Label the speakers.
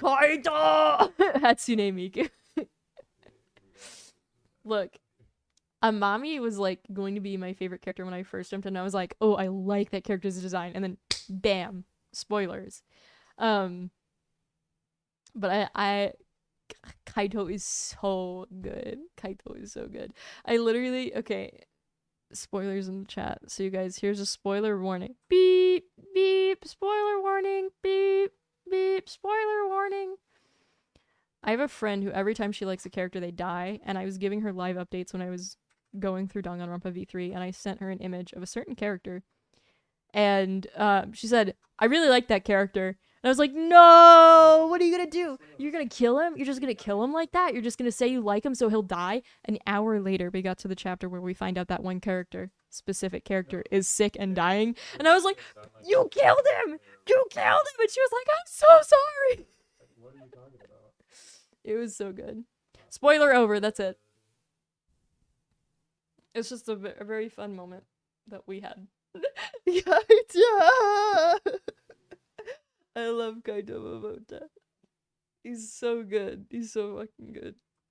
Speaker 1: Kaito! Hatsune Miku. Look, Amami was like going to be my favorite character when I first jumped in. I was like, oh, I like that character's design, and then bam, spoilers. Um, but I, I, Kaito is so good. Kaito is so good. I literally okay. Spoilers in the chat. So you guys, here's a spoiler warning. Beep beep. Spoiler warning. Beep beep. Spoiler warning. I have a friend who every time she likes a character, they die, and I was giving her live updates when I was going through Danganronpa V3, and I sent her an image of a certain character, and uh, she said, "I really like that character." And I was like, "No, what are you gonna do? You're gonna kill him? You're just gonna kill him like that? You're just gonna say you like him so he'll die?" An hour later, we got to the chapter where we find out that one character, specific character, is sick and dying, and I was like, "You killed him! You killed him!" And she was like, "I'm so sorry."
Speaker 2: What are you talking about?
Speaker 1: It was so good. Spoiler over. That's it. It's just a, a very fun moment that we had. Kaito! I love Kaito Momota. He's so good. He's so fucking good.